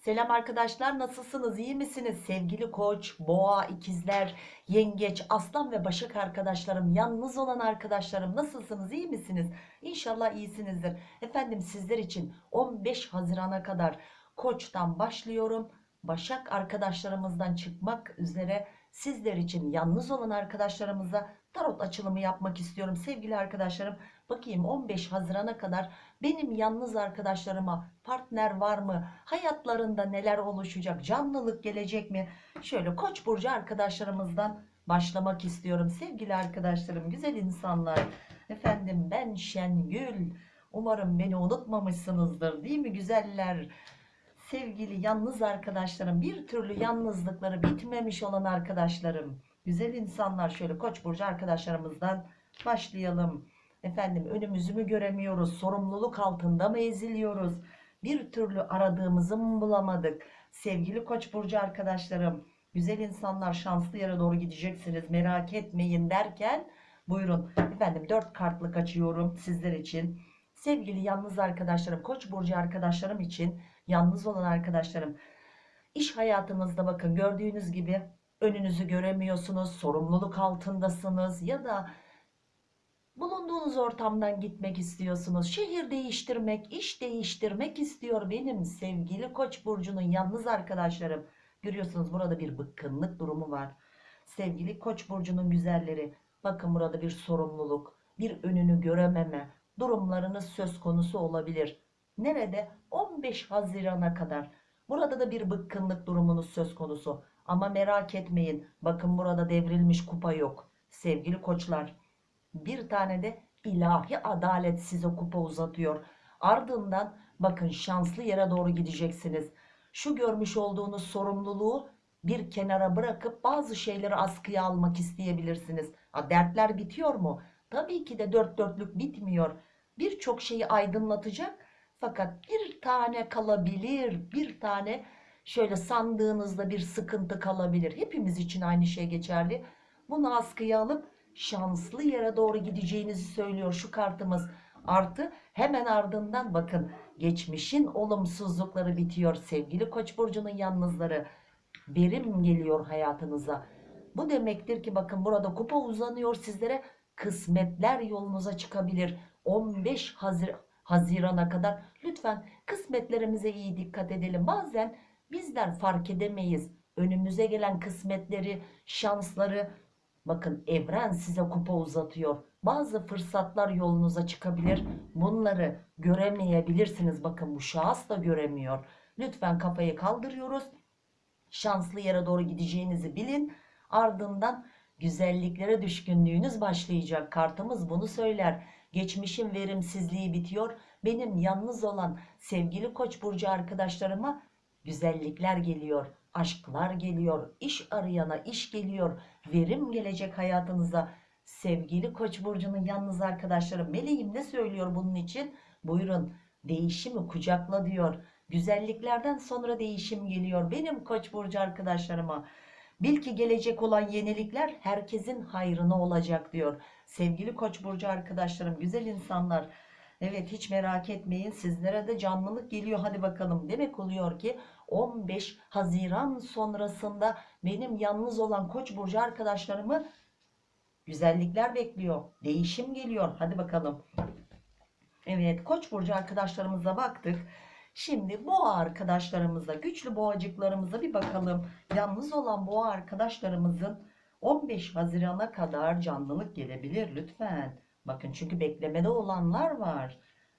Selam arkadaşlar nasılsınız? İyi misiniz? Sevgili koç boğa ikizler yengeç aslan ve başak arkadaşlarım yalnız olan arkadaşlarım nasılsınız? İyi misiniz? İnşallah iyisinizdir. Efendim sizler için 15 Haziran'a kadar koçtan başlıyorum. Başak arkadaşlarımızdan çıkmak üzere sizler için yalnız olan arkadaşlarımıza tarot açılımı yapmak istiyorum. Sevgili arkadaşlarım bakayım 15 Haziran'a kadar benim yalnız arkadaşlarıma partner var mı? Hayatlarında neler oluşacak? Canlılık gelecek mi? Şöyle Koç burcu arkadaşlarımızdan başlamak istiyorum. Sevgili arkadaşlarım, güzel insanlar. Efendim ben Şengül. Umarım beni unutmamışsınızdır. Değil mi güzeller? Sevgili yalnız arkadaşlarım, bir türlü yalnızlıkları bitmemiş olan arkadaşlarım. Güzel insanlar şöyle Koç burcu arkadaşlarımızdan başlayalım. Efendim önümüzü mü göremiyoruz? Sorumluluk altında mı eziliyoruz? Bir türlü aradığımızı mı bulamadık? Sevgili Koç burcu arkadaşlarım, güzel insanlar şanslı yere doğru gideceksiniz. Merak etmeyin derken buyurun. Efendim dört kartlık açıyorum sizler için. Sevgili yalnız arkadaşlarım, Koç burcu arkadaşlarım için yalnız olan arkadaşlarım iş hayatınızda bakın gördüğünüz gibi önünüzü göremiyorsunuz, sorumluluk altındasınız ya da bulunduğunuz ortamdan gitmek istiyorsunuz. Şehir değiştirmek, iş değiştirmek istiyor benim sevgili Koç burcunun yalnız arkadaşlarım. Görüyorsunuz burada bir bıkkınlık durumu var. Sevgili Koç burcunun güzelleri, bakın burada bir sorumluluk, bir önünü görememe durumlarınız söz konusu olabilir. Nerede? 15 Haziran'a kadar. Burada da bir bıkkınlık durumunuz söz konusu. Ama merak etmeyin. Bakın burada devrilmiş kupa yok. Sevgili koçlar bir tane de ilahi adalet size kupa uzatıyor. Ardından bakın şanslı yere doğru gideceksiniz. Şu görmüş olduğunuz sorumluluğu bir kenara bırakıp bazı şeyleri askıya almak isteyebilirsiniz. Ha, dertler bitiyor mu? Tabii ki de dört dörtlük bitmiyor. Birçok şeyi aydınlatacak fakat bir tane kalabilir, bir tane şöyle sandığınızda bir sıkıntı kalabilir. Hepimiz için aynı şey geçerli. Bunu askıya alıp şanslı yere doğru gideceğinizi söylüyor şu kartımız. Artı hemen ardından bakın geçmişin olumsuzlukları bitiyor sevgili Koç burcunun yalnızları. Verim geliyor hayatınıza. Bu demektir ki bakın burada kupa uzanıyor sizlere kısmetler yolunuza çıkabilir. 15 Hazir Haziran'a kadar lütfen kısmetlerimize iyi dikkat edelim. Bazen bizler fark edemeyiz. Önümüze gelen kısmetleri, şansları Bakın evren size kupa uzatıyor. Bazı fırsatlar yolunuza çıkabilir. Bunları göremeyebilirsiniz. Bakın bu şahıs da göremiyor. Lütfen kafayı kaldırıyoruz. Şanslı yere doğru gideceğinizi bilin. Ardından güzelliklere düşkünlüğünüz başlayacak. Kartımız bunu söyler. Geçmişin verimsizliği bitiyor. Benim yalnız olan sevgili Koç burcu arkadaşlarıma güzellikler geliyor aşklar geliyor, iş arayana iş geliyor, verim gelecek hayatınıza. Sevgili Koç burcunun yalnız arkadaşları meleğim ne söylüyor bunun için? Buyurun değişimi kucakla diyor. Güzelliklerden sonra değişim geliyor benim Koç burcu arkadaşlarıma. Bil ki gelecek olan yenilikler herkesin hayrına olacak diyor. Sevgili Koç burcu arkadaşlarım, güzel insanlar. Evet hiç merak etmeyin sizlere de canlılık geliyor hadi bakalım. Demek oluyor ki 15 Haziran sonrasında benim yalnız olan Koç burcu arkadaşlarımı güzellikler bekliyor. Değişim geliyor. Hadi bakalım. Evet Koç burcu arkadaşlarımıza baktık. Şimdi boğa arkadaşlarımıza, güçlü boğacıklarımıza bir bakalım. Yalnız olan boğa arkadaşlarımızın 15 Haziran'a kadar canlılık gelebilir lütfen. Bakın çünkü beklemede olanlar var.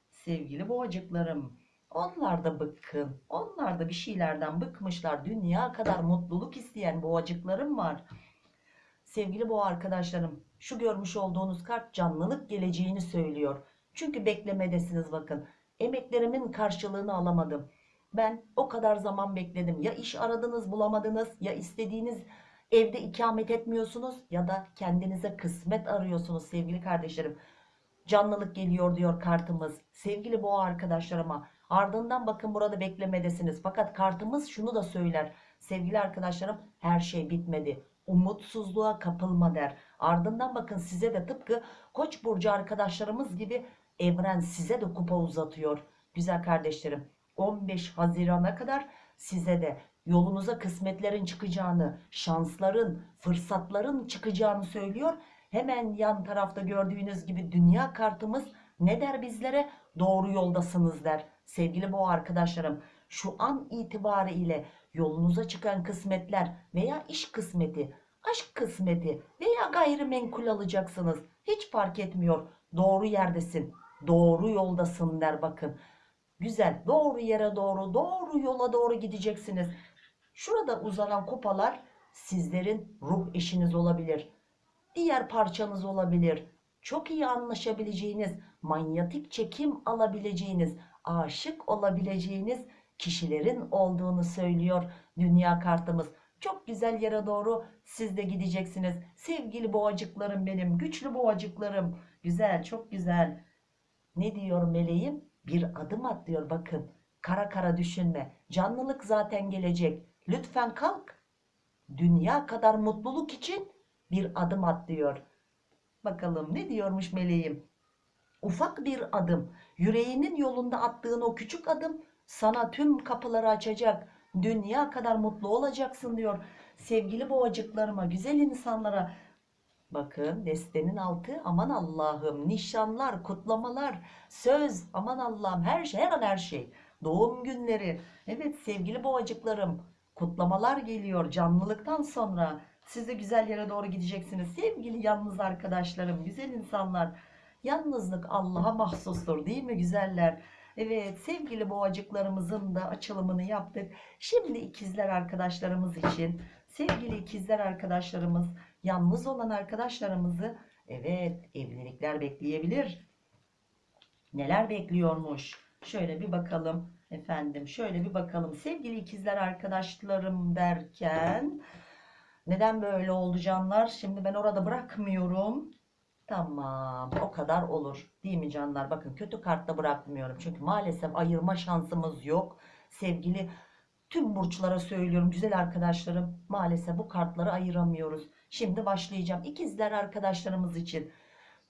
Sevgili boğacıklarım. Onlar da bıkkın. Onlar da bir şeylerden bıkmışlar. Dünya kadar mutluluk isteyen boğacıklarım var. Sevgili boğa arkadaşlarım şu görmüş olduğunuz kart canlılık geleceğini söylüyor. Çünkü beklemedesiniz bakın. Emeklerimin karşılığını alamadım. Ben o kadar zaman bekledim. Ya iş aradınız bulamadınız ya istediğiniz evde ikamet etmiyorsunuz ya da kendinize kısmet arıyorsunuz sevgili kardeşlerim. Canlılık geliyor diyor kartımız. Sevgili boğa arkadaşlarıma ardından bakın burada beklemedesiniz. Fakat kartımız şunu da söyler. Sevgili arkadaşlarım her şey bitmedi. Umutsuzluğa kapılma der. Ardından bakın size de tıpkı koç burcu arkadaşlarımız gibi evren size de kupa uzatıyor. Güzel kardeşlerim 15 Haziran'a kadar size de yolunuza kısmetlerin çıkacağını, şansların, fırsatların çıkacağını söylüyor. Hemen yan tarafta gördüğünüz gibi dünya kartımız ne der bizlere? Doğru yoldasınız der. Sevgili bu arkadaşlarım şu an itibariyle yolunuza çıkan kısmetler veya iş kısmeti, aşk kısmeti veya gayrimenkul alacaksınız. Hiç fark etmiyor. Doğru yerdesin. Doğru yoldasın der bakın. Güzel. Doğru yere doğru, doğru yola doğru gideceksiniz. Şurada uzanan kupalar sizlerin ruh eşiniz olabilir. Diğer parçanız olabilir. Çok iyi anlaşabileceğiniz, manyetik çekim alabileceğiniz, aşık olabileceğiniz kişilerin olduğunu söylüyor dünya kartımız. Çok güzel yere doğru siz de gideceksiniz. Sevgili boğacıklarım benim, güçlü boğacıklarım. Güzel, çok güzel. Ne diyor meleğim? Bir adım at diyor bakın. Kara kara düşünme. Canlılık zaten gelecek. Lütfen kalk. Dünya kadar mutluluk için bir adım at diyor. Bakalım ne diyormuş meleğim? Ufak bir adım, yüreğinin yolunda attığın o küçük adım sana tüm kapıları açacak. Dünya kadar mutlu olacaksın diyor. Sevgili boğacıklarıma, güzel insanlara. Bakın destenin altı aman Allah'ım nişanlar, kutlamalar, söz aman Allah'ım her şey her an her şey. Doğum günleri. Evet sevgili boğacıklarım kutlamalar geliyor canlılıktan sonra. Siz de güzel yere doğru gideceksiniz. Sevgili yalnız arkadaşlarım, güzel insanlar. Yalnızlık Allah'a mahsustur değil mi güzeller? Evet sevgili boğacıklarımızın da açılımını yaptık. Şimdi ikizler arkadaşlarımız için sevgili ikizler arkadaşlarımız yalnız olan arkadaşlarımızı evet evlilikler bekleyebilir. Neler bekliyormuş? Şöyle bir bakalım efendim. Şöyle bir bakalım. Sevgili ikizler arkadaşlarım derken neden böyle oldu canlar? Şimdi ben orada bırakmıyorum. Tamam o kadar olur değil mi canlar? Bakın kötü kartta bırakmıyorum. Çünkü maalesef ayırma şansımız yok. Sevgili tüm burçlara söylüyorum güzel arkadaşlarım. Maalesef bu kartları ayıramıyoruz. Şimdi başlayacağım. İkizler arkadaşlarımız için.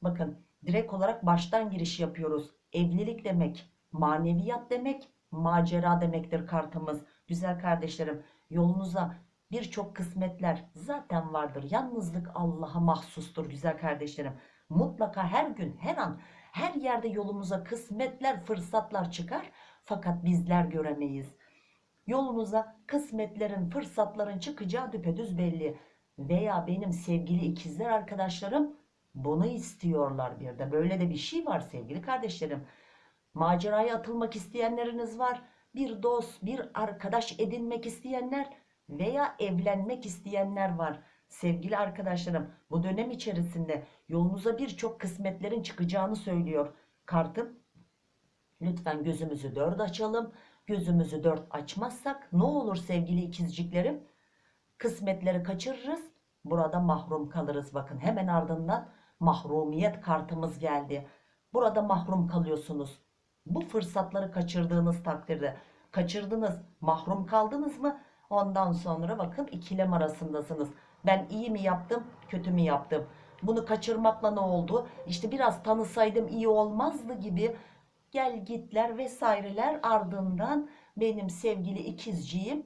Bakın direkt olarak baştan giriş yapıyoruz. Evlilik demek, maneviyat demek, macera demektir kartımız. Güzel kardeşlerim yolunuza birçok kısmetler zaten vardır. Yalnızlık Allah'a mahsustur güzel kardeşlerim. Mutlaka her gün, her an, her yerde yolumuza kısmetler, fırsatlar çıkar. Fakat bizler göremeyiz. Yolunuza kısmetlerin, fırsatların çıkacağı düpedüz belli. Veya benim sevgili ikizler arkadaşlarım bunu istiyorlar bir de. Böyle de bir şey var sevgili kardeşlerim. Maceraya atılmak isteyenleriniz var. Bir dost, bir arkadaş edinmek isteyenler veya evlenmek isteyenler var. Sevgili arkadaşlarım bu dönem içerisinde yolunuza birçok kısmetlerin çıkacağını söylüyor. Kartım lütfen gözümüzü dört açalım. Gözümüzü dört açmazsak ne olur sevgili ikizciklerim? Kısmetleri kaçırırız. Burada mahrum kalırız. Bakın hemen ardından mahrumiyet kartımız geldi. Burada mahrum kalıyorsunuz. Bu fırsatları kaçırdığınız takdirde kaçırdınız, mahrum kaldınız mı? Ondan sonra bakın ikilem arasındasınız. Ben iyi mi yaptım, kötü mü yaptım? Bunu kaçırmakla ne oldu? İşte biraz tanısaydım iyi olmazdı gibi gel gitler vesaireler ardından benim sevgili ikizciğim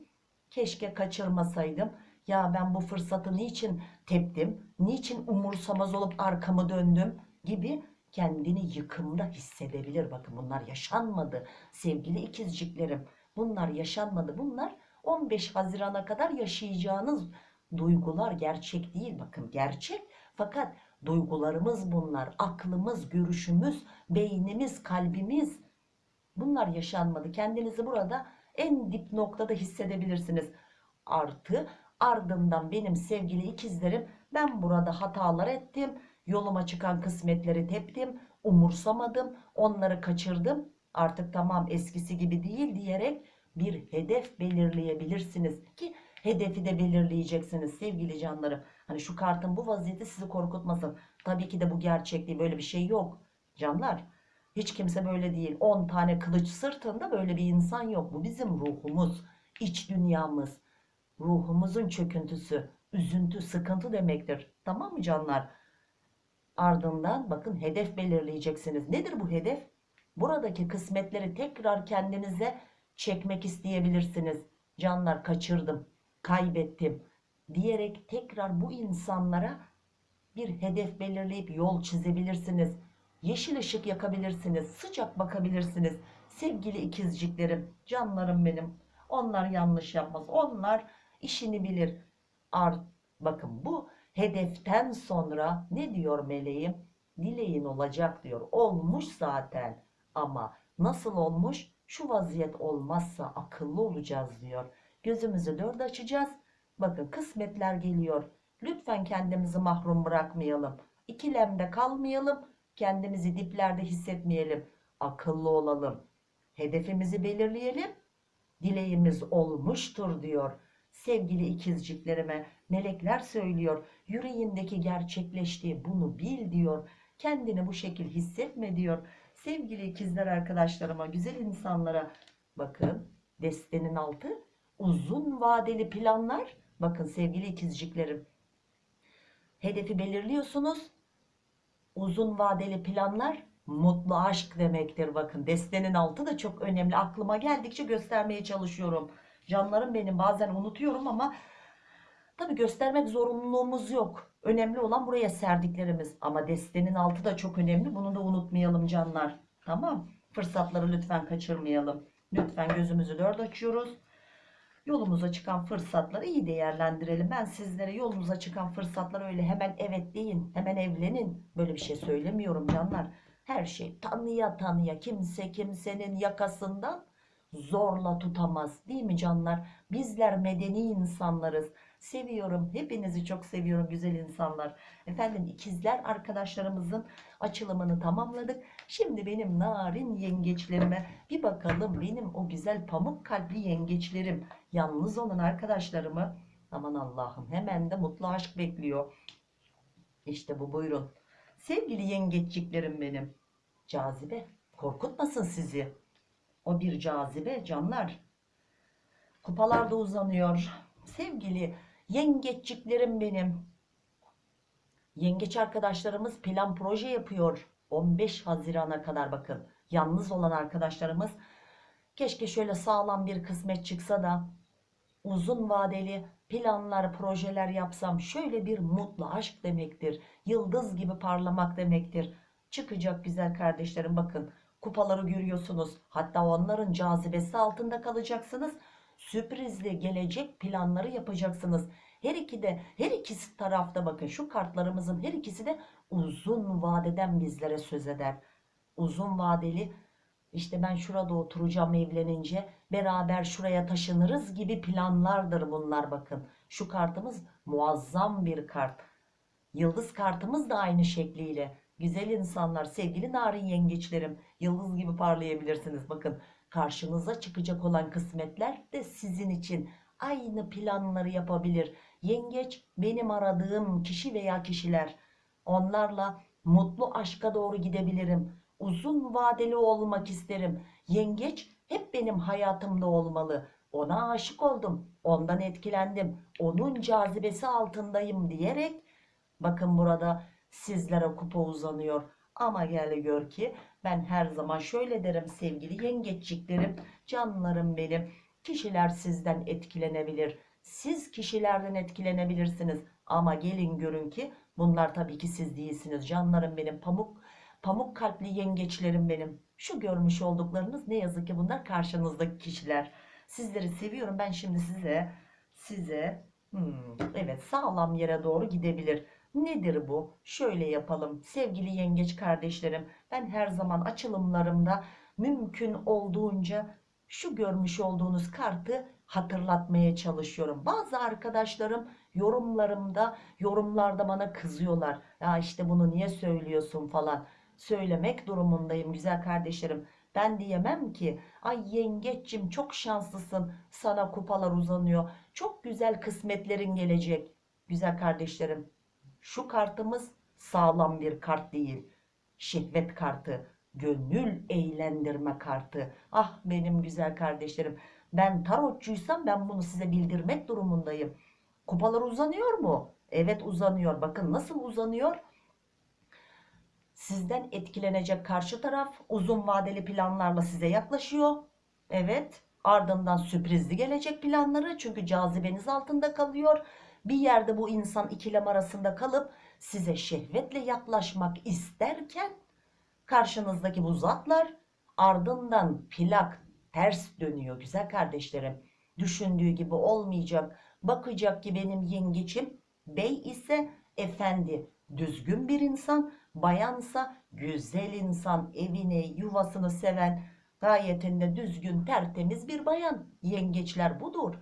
keşke kaçırmasaydım. Ya ben bu fırsatı niçin teptim? Niçin umursamaz olup arkamı döndüm gibi kendini yıkımda hissedebilir. Bakın bunlar yaşanmadı sevgili ikizciklerim. Bunlar yaşanmadı. Bunlar 15 Haziran'a kadar yaşayacağınız duygular gerçek değil. Bakın gerçek fakat duygularımız bunlar. Aklımız, görüşümüz, beynimiz, kalbimiz bunlar yaşanmadı. Kendinizi burada en dip noktada hissedebilirsiniz. Artı ardından benim sevgili ikizlerim ben burada hatalar ettim. Yoluma çıkan kısmetleri teptim. Umursamadım. Onları kaçırdım. Artık tamam eskisi gibi değil diyerek bir hedef belirleyebilirsiniz ki hedefi de belirleyeceksiniz sevgili canlarım. Hani şu kartın bu vaziyeti sizi korkutmasın. Tabii ki de bu gerçek değil böyle bir şey yok canlar. Hiç kimse böyle değil. 10 tane kılıç sırtında böyle bir insan yok. Bu bizim ruhumuz, iç dünyamız, ruhumuzun çöküntüsü, üzüntü, sıkıntı demektir. Tamam mı canlar? Ardından bakın hedef belirleyeceksiniz. Nedir bu hedef? Buradaki kısmetleri tekrar kendinize çekmek isteyebilirsiniz. Canlar kaçırdım, kaybettim diyerek tekrar bu insanlara bir hedef belirleyip yol çizebilirsiniz. Yeşil ışık yakabilirsiniz. Sıcak bakabilirsiniz. Sevgili ikizciklerim, canlarım benim. Onlar yanlış yapmaz. Onlar işini bilir. Art, bakın bu hedeften sonra ne diyor meleğim? Dileğin olacak diyor. Olmuş zaten. Ama nasıl olmuş? Şu vaziyet olmazsa akıllı olacağız diyor. Gözümüzü dört açacağız. Bakın kısmetler geliyor. Lütfen kendimizi mahrum bırakmayalım. İkilemde kalmayalım. Kendimizi diplerde hissetmeyelim. Akıllı olalım. Hedefimizi belirleyelim. Dileğimiz olmuştur diyor. Sevgili ikizciklerime melekler söylüyor. Yüreğindeki gerçekleştiği bunu bil diyor. Kendini bu şekil hissetme diyor. Sevgili ikizler arkadaşlarıma, güzel insanlara bakın destenin altı uzun vadeli planlar. Bakın sevgili ikizciklerim hedefi belirliyorsunuz. Uzun vadeli planlar mutlu aşk demektir. Bakın destenin altı da çok önemli. Aklıma geldikçe göstermeye çalışıyorum. Canlarım benim bazen unutuyorum ama tabi göstermek zorunluluğumuz yok. Önemli olan buraya serdiklerimiz. Ama destenin altı da çok önemli. Bunu da unutmayalım canlar. Tamam. Fırsatları lütfen kaçırmayalım. Lütfen gözümüzü dört açıyoruz. Yolumuza çıkan fırsatları iyi değerlendirelim. Ben sizlere yolunuza çıkan fırsatları öyle hemen evet deyin, hemen evlenin. Böyle bir şey söylemiyorum canlar. Her şey tanıya tanıya kimse kimsenin yakasından zorla tutamaz. Değil mi canlar? Bizler medeni insanlarız. Seviyorum. Hepinizi çok seviyorum güzel insanlar. Efendim ikizler arkadaşlarımızın açılımını tamamladık. Şimdi benim narin yengeçlerime bir bakalım. Benim o güzel pamuk kalpli yengeçlerim. Yalnız olan arkadaşlarımı aman Allah'ım hemen de mutlu aşk bekliyor. İşte bu buyurun. Sevgili yengeçliklerim benim. Cazibe korkutmasın sizi. O bir cazibe canlar. Kupalar da uzanıyor. Sevgili yengeçliklerim benim. Yengeç arkadaşlarımız plan proje yapıyor. 15 Haziran'a kadar bakın. Yalnız olan arkadaşlarımız keşke şöyle sağlam bir kısmet çıksa da uzun vadeli planlar, projeler yapsam şöyle bir mutlu aşk demektir. Yıldız gibi parlamak demektir. Çıkacak güzel kardeşlerim bakın kupaları görüyorsunuz. Hatta onların cazibesi altında kalacaksınız. Sürprizli gelecek planları yapacaksınız. Her iki de her ikisi tarafta bakın şu kartlarımızın her ikisi de uzun vadeden bizlere söz eder. Uzun vadeli işte ben şurada oturacağım evlenince beraber şuraya taşınırız gibi planlardır bunlar bakın. Şu kartımız muazzam bir kart. Yıldız kartımız da aynı şekliyle. Güzel insanlar, sevgili narin yengeçlerim, yıldız gibi parlayabilirsiniz. Bakın karşınıza çıkacak olan kısmetler de sizin için aynı planları yapabilir. Yengeç benim aradığım kişi veya kişiler. Onlarla mutlu aşka doğru gidebilirim. Uzun vadeli olmak isterim. Yengeç hep benim hayatımda olmalı. Ona aşık oldum. Ondan etkilendim. Onun cazibesi altındayım diyerek bakın burada sizlere kupa uzanıyor. Ama gel gör ki ben her zaman şöyle derim sevgili yengeççiklerim, canlarım benim. Kişiler sizden etkilenebilir. Siz kişilerden etkilenebilirsiniz. Ama gelin görün ki bunlar tabii ki siz değilsiniz. Canlarım benim pamuk pamuk kalpli yengeçlerim benim. Şu görmüş olduklarınız ne yazık ki bunlar karşınızdaki kişiler. Sizleri seviyorum. Ben şimdi size size hmm, evet sağlam yere doğru gidebilir. Nedir bu? Şöyle yapalım. Sevgili yengeç kardeşlerim, ben her zaman açılımlarımda mümkün olduğunca şu görmüş olduğunuz kartı hatırlatmaya çalışıyorum. Bazı arkadaşlarım yorumlarımda, yorumlarda bana kızıyorlar. Ya işte bunu niye söylüyorsun falan. Söylemek durumundayım güzel kardeşlerim. Ben diyemem ki ay yengeçim çok şanslısın sana kupalar uzanıyor. Çok güzel kısmetlerin gelecek. Güzel kardeşlerim şu kartımız sağlam bir kart değil. Şehvet kartı, gönül eğlendirme kartı. Ah benim güzel kardeşlerim. Ben tarotçuysam ben bunu size bildirmek durumundayım. Kupalar uzanıyor mu? Evet uzanıyor. Bakın nasıl uzanıyor? Sizden etkilenecek karşı taraf uzun vadeli planlarla size yaklaşıyor. Evet Ardından sürprizli gelecek planları çünkü cazibeniz altında kalıyor. Bir yerde bu insan ikilem arasında kalıp size şehvetle yaklaşmak isterken karşınızdaki bu zatlar ardından plak ters dönüyor güzel kardeşlerim. Düşündüğü gibi olmayacak. Bakacak ki benim yengeçim bey ise efendi düzgün bir insan, bayansa güzel insan, evini, yuvasını seven, gayetinde düzgün, tertemiz bir bayan. Yengeçler budur.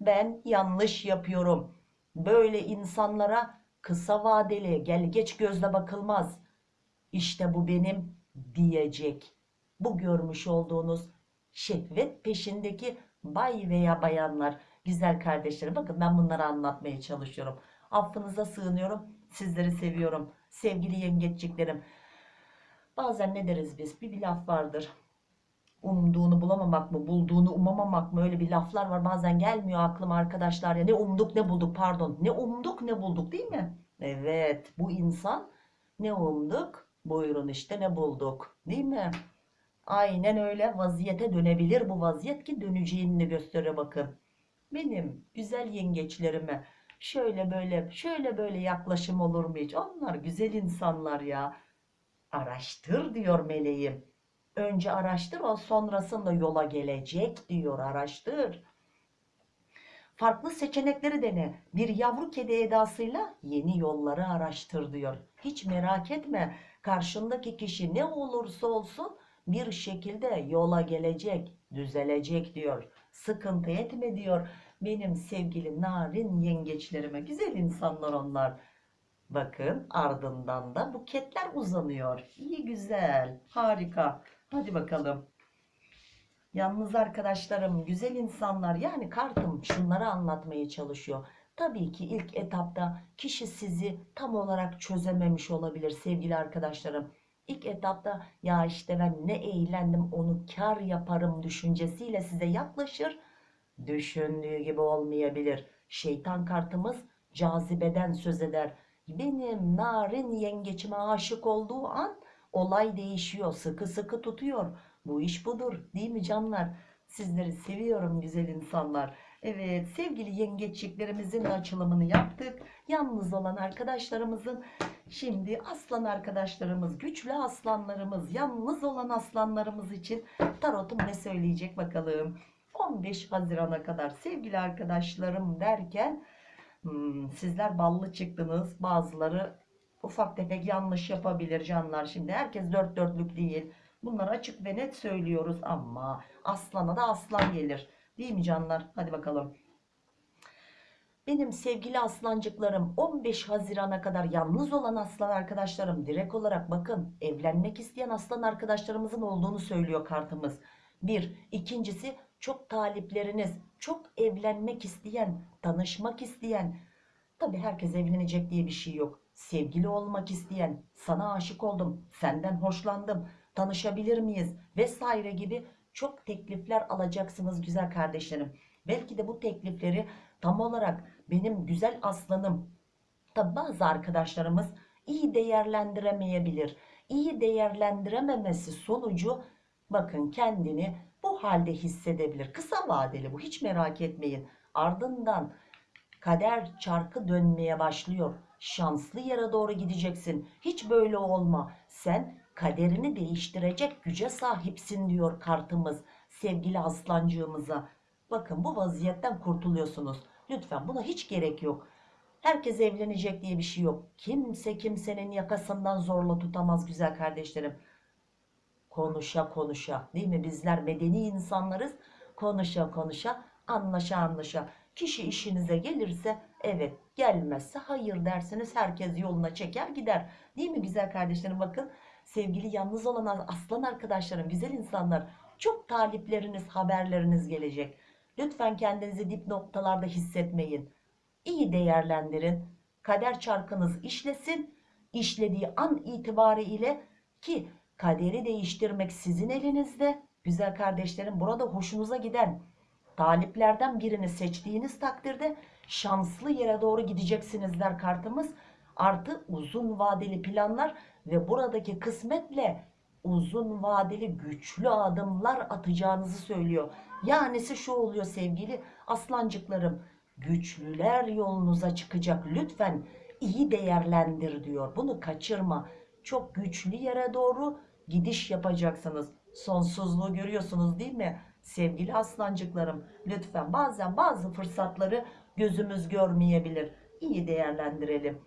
Ben yanlış yapıyorum. Böyle insanlara kısa vadeli, gel geç gözle bakılmaz. İşte bu benim diyecek. Bu görmüş olduğunuz şehvet peşindeki bay veya bayanlar, güzel kardeşlerim. Bakın ben bunları anlatmaya çalışıyorum. Affınıza sığınıyorum. Sizleri seviyorum. Sevgili yengeçliklerim. Bazen ne deriz biz? Bir, bir laf vardır. Umduğunu bulamamak mı, bulduğunu umamamak mı? Öyle bir laflar var. Bazen gelmiyor aklıma arkadaşlar ya. Ne umduk ne bulduk pardon. Ne umduk ne bulduk değil mi? Evet bu insan ne umduk? Buyurun işte ne bulduk. Değil mi? Aynen öyle vaziyete dönebilir bu vaziyet ki döneceğini gösteriyor bakın. Benim güzel yengeçlerime şöyle böyle şöyle böyle yaklaşım olur mu hiç? Onlar güzel insanlar ya. Araştır diyor meleğim. Önce araştır o sonrasında yola gelecek diyor araştır. Farklı seçenekleri dene. Bir yavru kedi edasıyla yeni yolları araştır diyor. Hiç merak etme. Karşındaki kişi ne olursa olsun bir şekilde yola gelecek, düzelecek diyor. Sıkıntı etme diyor. Benim sevgili narin yengeçlerime güzel insanlar onlar. Bakın ardından da buketler uzanıyor. İyi güzel, harika. Hadi bakalım. Yalnız arkadaşlarım, güzel insanlar yani kartım şunları anlatmaya çalışıyor. Tabii ki ilk etapta kişi sizi tam olarak çözememiş olabilir sevgili arkadaşlarım. İlk etapta ya işte ben ne eğlendim onu kar yaparım düşüncesiyle size yaklaşır. Düşündüğü gibi olmayabilir. Şeytan kartımız cazibeden söz eder. Benim narin yengeçime aşık olduğu an olay değişiyor. Sıkı sıkı tutuyor. Bu iş budur değil mi canlar? Sizleri seviyorum güzel insanlar. Evet sevgili yengeçliklerimizin açılımını yaptık. Yalnız olan arkadaşlarımızın şimdi aslan arkadaşlarımız, güçlü aslanlarımız, yalnız olan aslanlarımız için tarotum ne söyleyecek bakalım. 15 Haziran'a kadar sevgili arkadaşlarım derken hmm, sizler ballı çıktınız. Bazıları ufak tefek yanlış yapabilir canlar. Şimdi herkes dört dörtlük değil. Bunları açık ve net söylüyoruz ama aslana da aslan gelir. Değil mi canlar? Hadi bakalım. Benim sevgili aslancıklarım 15 Haziran'a kadar yalnız olan aslan arkadaşlarım direkt olarak bakın evlenmek isteyen aslan arkadaşlarımızın olduğunu söylüyor kartımız. Bir. ikincisi çok talipleriniz, çok evlenmek isteyen, tanışmak isteyen. Tabi herkes evlenecek diye bir şey yok. Sevgili olmak isteyen, sana aşık oldum, senden hoşlandım, tanışabilir miyiz vesaire gibi çok teklifler alacaksınız güzel kardeşlerim. Belki de bu teklifleri tam olarak benim güzel aslanım, tabi bazı arkadaşlarımız iyi değerlendiremeyebilir. İyi değerlendirememesi sonucu bakın kendini bu halde hissedebilir. Kısa vadeli bu hiç merak etmeyin. Ardından kader çarkı dönmeye başlıyor. Şanslı yere doğru gideceksin. Hiç böyle olma. Sen kaderini değiştirecek güce sahipsin diyor kartımız sevgili aslancığımıza. Bakın bu vaziyetten kurtuluyorsunuz. Lütfen buna hiç gerek yok. Herkes evlenecek diye bir şey yok. Kimse kimsenin yakasından zorla tutamaz güzel kardeşlerim. Konuşa konuşa değil mi? Bizler medeni insanlarız. Konuşa konuşa, anlaşa anlaşa. Kişi işinize gelirse evet, gelmezse hayır dersiniz. Herkes yoluna çeker gider. Değil mi güzel kardeşlerim? Bakın sevgili yalnız olan aslan arkadaşlarım, güzel insanlar. Çok talipleriniz, haberleriniz gelecek. Lütfen kendinizi dip noktalarda hissetmeyin. İyi değerlendirin. Kader çarkınız işlesin. İşlediği an itibariyle ki kaderi değiştirmek sizin elinizde. Güzel kardeşlerim burada hoşunuza giden taliplerden birini seçtiğiniz takdirde şanslı yere doğru gideceksiniz der kartımız. Artı uzun vadeli planlar ve buradaki kısmetle uzun vadeli güçlü adımlar atacağınızı söylüyor. Yanisi şu oluyor sevgili aslancıklarım. Güçlüler yolunuza çıkacak. Lütfen iyi değerlendir diyor. Bunu kaçırma. Çok güçlü yere doğru gidiş yapacaksınız. Sonsuzluğu görüyorsunuz değil mi? Sevgili aslancıklarım lütfen bazen bazı fırsatları gözümüz görmeyebilir. İyi değerlendirelim.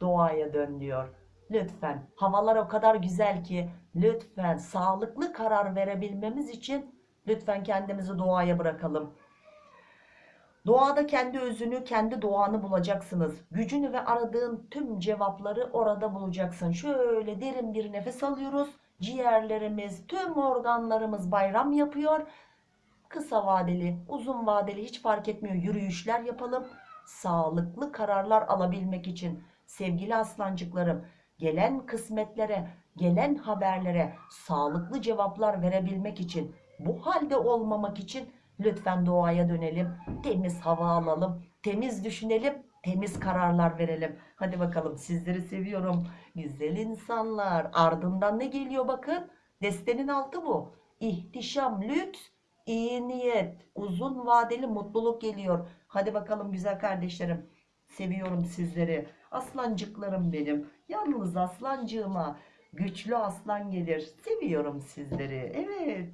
Doğaya dön diyor. Lütfen havalar o kadar güzel ki lütfen sağlıklı karar verebilmemiz için lütfen kendimizi doğaya bırakalım. Doğada kendi özünü, kendi doğanı bulacaksınız. Gücünü ve aradığın tüm cevapları orada bulacaksın. Şöyle derin bir nefes alıyoruz. Ciğerlerimiz, tüm organlarımız bayram yapıyor. Kısa vadeli, uzun vadeli hiç fark etmiyor yürüyüşler yapalım. Sağlıklı kararlar alabilmek için sevgili aslancıklarım gelen kısmetlere, gelen haberlere sağlıklı cevaplar verebilmek için bu halde olmamak için lütfen doğaya dönelim. Temiz hava alalım, temiz düşünelim, temiz kararlar verelim. Hadi bakalım sizleri seviyorum. Güzel insanlar. Ardından ne geliyor bakın. Destenin altı bu. İhtişam, lüks, iyi niyet, uzun vadeli mutluluk geliyor. Hadi bakalım güzel kardeşlerim. Seviyorum sizleri. Aslancıklarım benim. Yalnız aslancığıma güçlü aslan gelir. Seviyorum sizleri. Evet.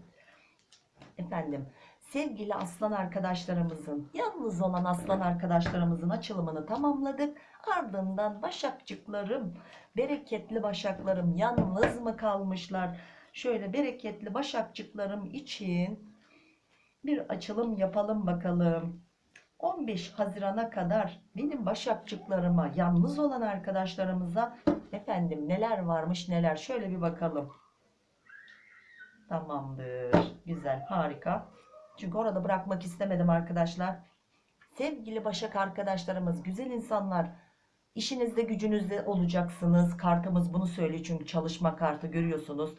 Efendim sevgili aslan arkadaşlarımızın yalnız olan aslan arkadaşlarımızın açılımını tamamladık. Ardından başakçıklarım, bereketli başaklarım yalnız mı kalmışlar? Şöyle bereketli başakçıklarım için bir açılım yapalım bakalım. 15 Haziran'a kadar benim başakçıklarıma, yalnız olan arkadaşlarımıza efendim neler varmış neler şöyle bir bakalım. Tamamdır. Güzel, harika. Çünkü orada bırakmak istemedim arkadaşlar. Sevgili Başak arkadaşlarımız, güzel insanlar, işinizde gücünüzde olacaksınız. Kartımız bunu söylüyor çünkü çalışma kartı görüyorsunuz.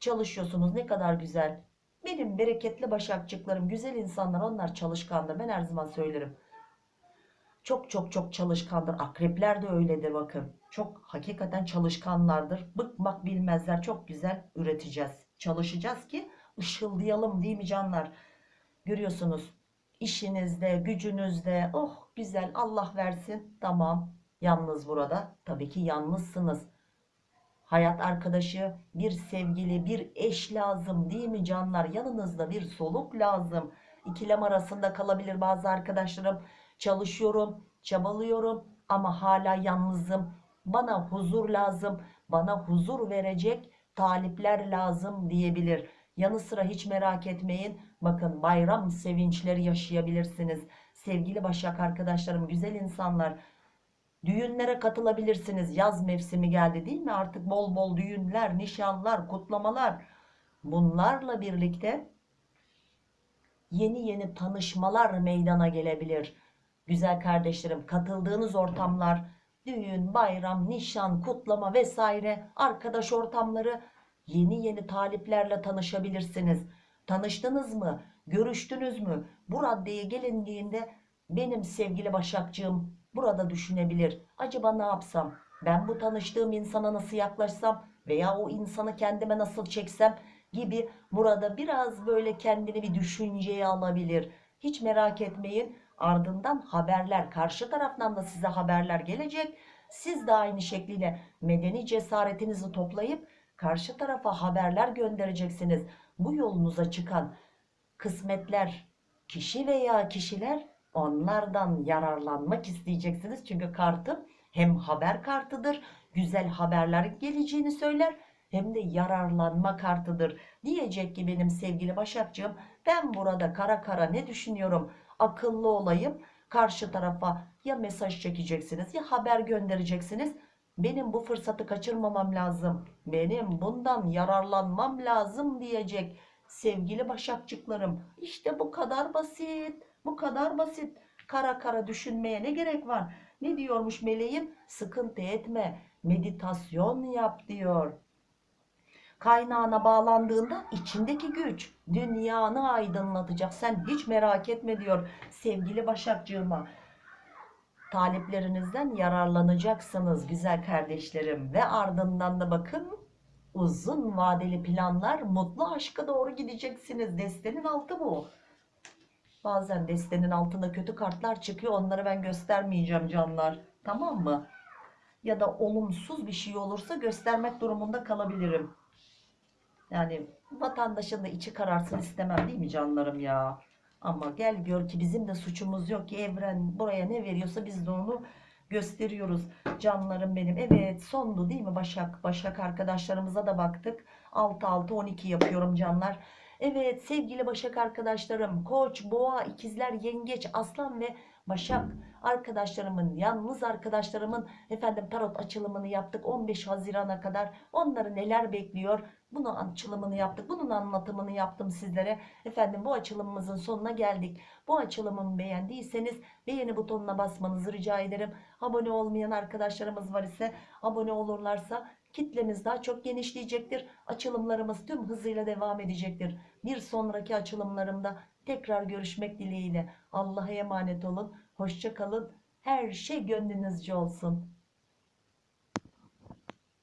Çalışıyorsunuz ne kadar güzel. Benim bereketli başakçıklarım, güzel insanlar onlar çalışkandır. Ben her zaman söylerim. Çok çok çok çalışkandır. Akrepler de öyledir bakın. Çok hakikaten çalışkanlardır. Bıkmak bilmezler. Çok güzel üreteceğiz. Çalışacağız ki ışıldayalım değil mi canlar? Görüyorsunuz işinizde, gücünüzde oh güzel Allah versin. Tamam. Yalnız burada. Tabii ki yalnızsınız. Hayat arkadaşı, bir sevgili, bir eş lazım değil mi canlar? Yanınızda bir soluk lazım. İkilem arasında kalabilir bazı arkadaşlarım. Çalışıyorum, çabalıyorum ama hala yalnızım. Bana huzur lazım, bana huzur verecek talipler lazım diyebilir. Yanı sıra hiç merak etmeyin. Bakın bayram sevinçleri yaşayabilirsiniz. Sevgili Başak arkadaşlarım, güzel insanlar. Düğünlere katılabilirsiniz. Yaz mevsimi geldi değil mi? Artık bol bol düğünler, nişanlar, kutlamalar. Bunlarla birlikte yeni yeni tanışmalar meydana gelebilir. Güzel kardeşlerim, katıldığınız ortamlar, düğün, bayram, nişan, kutlama vesaire, arkadaş ortamları, yeni yeni taliplerle tanışabilirsiniz. Tanıştınız mı? Görüştünüz mü? Bu raddeye gelindiğinde benim sevgili Başakcığım burada düşünebilir. Acaba ne yapsam? Ben bu tanıştığım insana nasıl yaklaşsam veya o insanı kendime nasıl çeksem gibi burada biraz böyle kendini bir düşünceye alabilir. Hiç merak etmeyin. Ardından haberler karşı taraftan da size haberler gelecek. Siz de aynı şekliyle medeni cesaretinizi toplayıp karşı tarafa haberler göndereceksiniz. Bu yolunuza çıkan kısmetler, kişi veya kişiler onlardan yararlanmak isteyeceksiniz. Çünkü kartım hem haber kartıdır, güzel haberler geleceğini söyler hem de yararlanma kartıdır. Diyecek ki benim sevgili Başakcığım ben burada kara kara ne düşünüyorum? Akıllı olayım. Karşı tarafa ya mesaj çekeceksiniz ya haber göndereceksiniz. Benim bu fırsatı kaçırmamam lazım. Benim bundan yararlanmam lazım diyecek sevgili başakçıklarım. İşte bu kadar basit. Bu kadar basit. Kara kara düşünmeye ne gerek var? Ne diyormuş meleğim? Sıkıntı etme. Meditasyon yap diyor. Kaynağına bağlandığında içindeki güç dünyanı aydınlatacak. Sen hiç merak etme diyor sevgili Başakcığıma. Taliplerinizden yararlanacaksınız güzel kardeşlerim. Ve ardından da bakın uzun vadeli planlar, mutlu aşka doğru gideceksiniz. Destenin altı bu. Bazen destenin altında kötü kartlar çıkıyor. Onları ben göstermeyeceğim canlar. Tamam mı? Ya da olumsuz bir şey olursa göstermek durumunda kalabilirim. Yani vatandaşın da içi kararsın istemem değil mi canlarım ya? Ama gel gör ki bizim de suçumuz yok ki evren buraya ne veriyorsa biz de onu gösteriyoruz. Canlarım benim. Evet sondu değil mi Başak? Başak arkadaşlarımıza da baktık. 6-6-12 yapıyorum canlar. Evet sevgili Başak arkadaşlarım, Koç, Boğa, İkizler, Yengeç, Aslan ve Başak arkadaşlarımın, yalnız arkadaşlarımın efendim tarot açılımını yaptık 15 Haziran'a kadar. Onları neler bekliyor? Bunu açılımını yaptık. Bunun anlatımını yaptım sizlere. Efendim bu açılımımızın sonuna geldik. Bu açılımımı beğendiyseniz beğeni butonuna basmanızı rica ederim. Abone olmayan arkadaşlarımız var ise abone olurlarsa kitlemiz daha çok genişleyecektir. Açılımlarımız tüm hızıyla devam edecektir. Bir sonraki açılımlarımda tekrar görüşmek dileğiyle. Allah'a emanet olun. Hoşça kalın. Her şey gönlünüzce olsun.